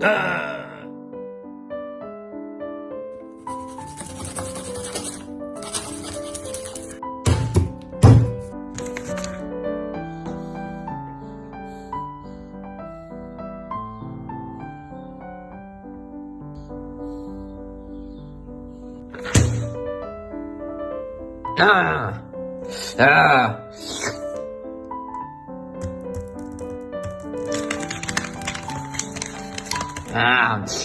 啊！啊啊！pounds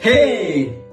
Hey!